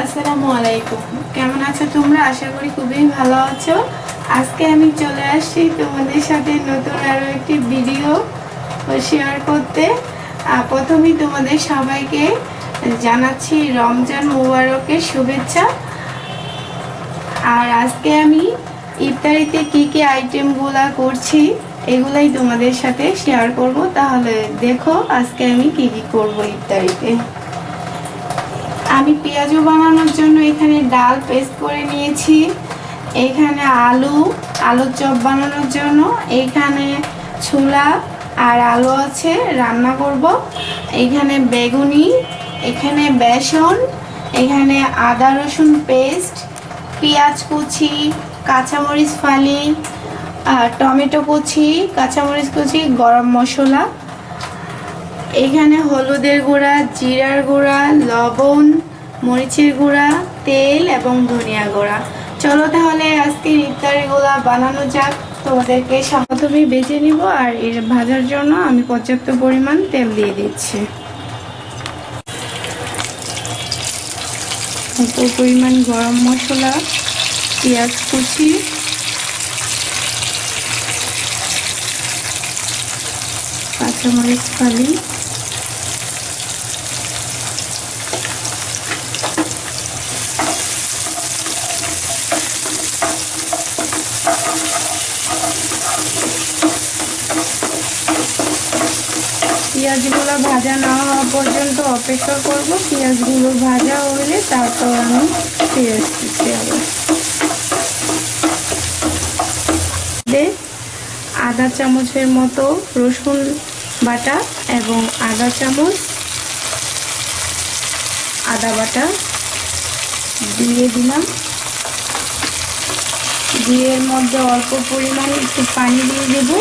আসসালামু আলাইকুম। কেমন আছো তোমরা? আশা করি খুবই ভালো আছো। আজকে আমি চলে আসছি তোমাদের সাথে নতুন আরও একটি ভিডিও শেয়ার করতে। প্রথমেই তোমাদের সবাইকে জানাচ্ছি রমজান মুবারকের শুভেচ্ছা। আর আজকে আমি ইফতারিতে কি কি আইটেমগুলা করছি, এগুলাই তোমাদের সাথে শেয়ার করব। তাহলে দেখো আজকে আমি কি কি করব ইফতারিতে। আমি পেঁয়াজও বানানোর জন্য এখানে ডাল পেস্ট করে নিয়েছি। এখানে আলু, আলুর চপ বানানোর জন্য। এখানে ছোলা আর আলু আছে, রান্না করব। এখানে বেগুনি, এখানে বেসন, এখানে আদা রসুন পেস্ট, পেঁয়াজ কুচি, কাঁচামরিচ ফালি টমেটো কুচি, কাঁচামরিচ কুচি, গরম মশলা। এখানে হলুদের গুঁড়া, জিরার গুঁড়া, লবণ, মরিচের গুঁড়া, তেল এবং ধনিয়া গুঁড়া। চলো তাহলে আজকে ইফতারিগুলা বানানো যাক। তোমাদেরকে প্রথমে বেজে নিব আর এর ভাজার জন্য আমি পর্যাপ্ত পরিমাণ তেল দিয়ে দিচ্ছি। অল্প পরিমাণ গরম মশলা, পেঁয়াজ কুচি, কাঁচামরিচ ফালি পেঁয়াজগুলো ভাজা না হওয়া পর্যন্ত অপেক্ষা করব। পেঁয়াজগুলো ভাজা হলে তারপর আমি আসতেছি আবার দিয়ে আধা চামচের মতো রসুন বাটা এবং আধা চামচ আদা বাটা দিয়ে দিলাম। দিয়ে এর মধ্যে অল্প পরিমাণে একটু পানি দিয়ে দেবো।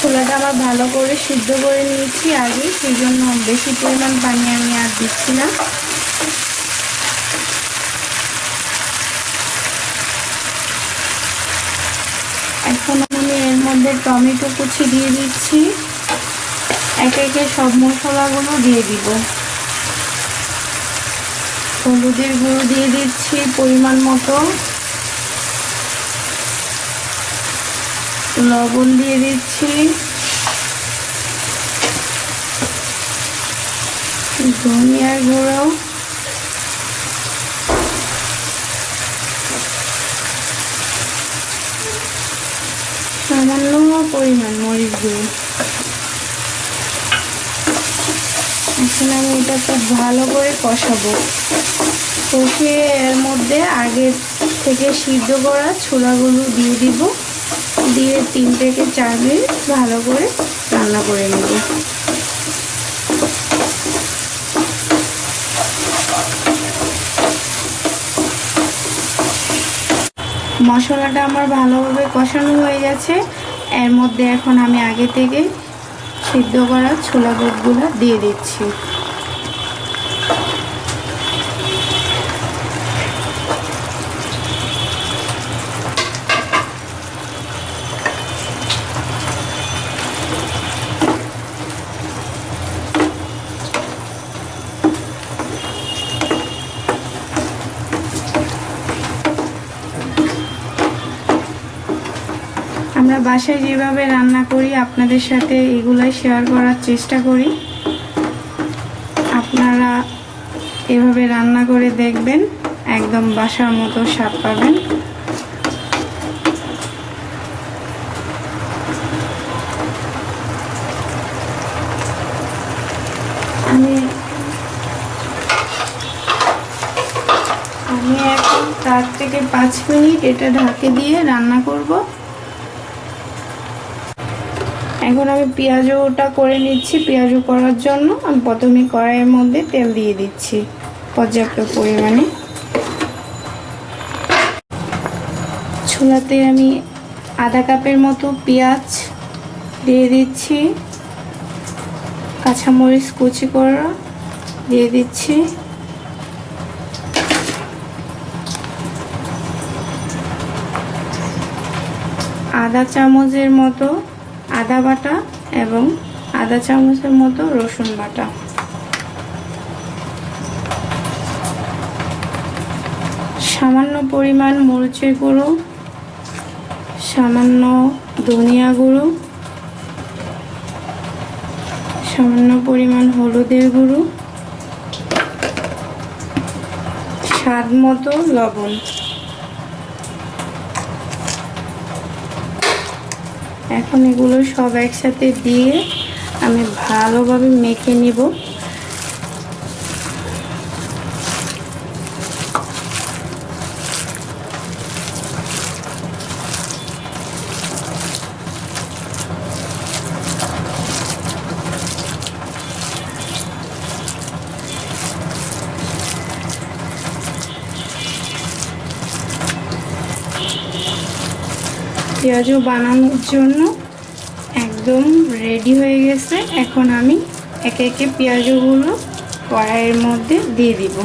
ছোলাটা আবার ভালো করে সিদ্ধ করে নিয়েছি আগে সেই জন্য বেশি পরিমাণ পানি আমি আর দিচ্ছি না। এখন আমি এর মধ্যে টমেটো কুচি দিয়ে দিচ্ছি। একে একে সব মশলাগুলো দিয়ে দিব। হলুদের গুঁড়ো দিয়ে দিচ্ছি পরিমাণ মতো। লবণ দিয়ে দিচ্ছি। ধনিয়ার গুঁড়ো। সামান্য পরিমাণ মরিচ গুঁড়ো এখন আমি এটা খুব ভালো করে কষাবো। কষিয়ে এর মধ্যে আগে থেকে সিদ্ধ করা ছোলাগুলো দিয়ে দিব। দিয়ে তিন থেকে চার মিনিট ভালো করে রান্না করে নেব। মশলাটা আমার ভালোভাবে কষানো হয়ে গেছে। এর মধ্যে এখন আমি আগে থেকে সিদ্ধ করা ছোলা বুটগুলো দিয়ে দিচ্ছি। বাসায় যেভাবে রান্না করি, আপনাদের সাথে এগুলাই শেয়ার করার চেষ্টা করি। আপনারা এভাবে রান্না করে দেখবেন, একদম বাসার মতো স্বাদ পাবেন। আমি এখন চার থেকে পাঁচ মিনিট এটা ঢাকে দিয়ে রান্না করব। এখন আমি পেঁয়াজটা করে নিচ্ছি পেঁয়াজও করার জন্য। আমি প্রথমে কড়াইয়ের মধ্যে তেল দিয়ে দিচ্ছি পর্যাপ্ত পরিমাণে। ছোলাতে আমি আধা কাপের মতো পেঁয়াজ দিয়ে দিচ্ছি। কাঁচামরিচ কুচি করা দিয়ে দিচ্ছি। আধা চামচের মতো আদা বাটা এবং আদা চামচের মতো রসুন বাটা। সামান্য পরিমাণ মরিচের গুঁড়ো, সামান্য ধনিয়া গুঁড়ো, সামান্য পরিমাণ হলুদের গুঁড়ো, স্বাদ মতো লবণ। এখন এগুলো সব একসাথে দিয়ে আমি ভালোভাবে মেখে নিব। পেঁয়াজও বানানোর জন্য একদম রেডি হয়ে গেছে। এখন আমি একে একে পেঁয়াজগুলো কড়াইয়ের মধ্যে দিয়ে দিব।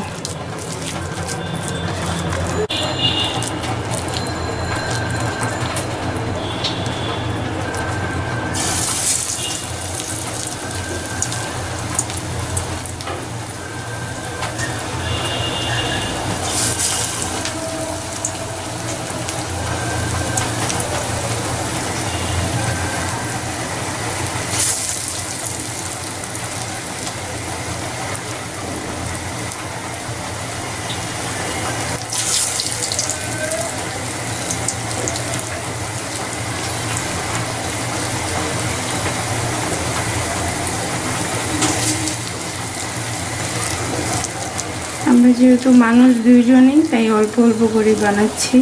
আমরা যেহেতু মানুষ দুইজনেই, তাই অল্প অল্প করে বানাচ্ছি।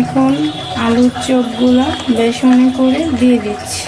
এখন আলুর চপগুলো বেসনে করে দিয়ে দিচ্ছি।